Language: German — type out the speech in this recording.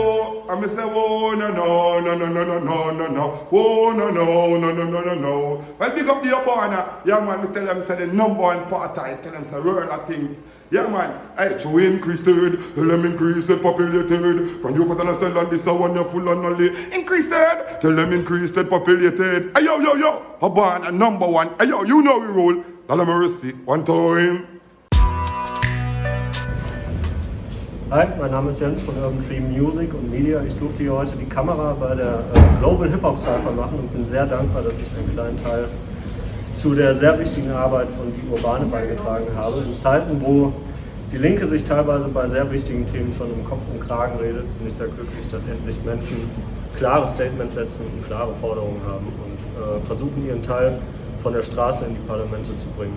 whoa, I me say whoa, no, no, no, no, no, no, no, no, no, whoa, no, no, no, no, no, no, no. Well, big up the Obana. Yeah, man, me tell them, say the number one part, I tell them, say, world things. Yeah, man. Hey, to increase third, tell them increase the populated. When you put style on this one, you're full on only. Increase third, tell them increase the populated. Hey, yo, yo, yo. Obana, number one. Hey, yo, you know we roll. Lala Mercy, one time. Hi, mein Name ist Jens von Urban Dream Music und Media. Ich durfte hier heute die Kamera bei der äh, Global Hip Hop Cypher machen und bin sehr dankbar, dass ich einen kleinen Teil zu der sehr wichtigen Arbeit von Die Urbane beigetragen habe. In Zeiten, wo die Linke sich teilweise bei sehr wichtigen Themen schon im Kopf und Kragen redet, bin ich sehr glücklich, dass endlich Menschen klare Statements setzen und klare Forderungen haben und äh, versuchen, ihren Teil von der Straße in die Parlamente zu bringen.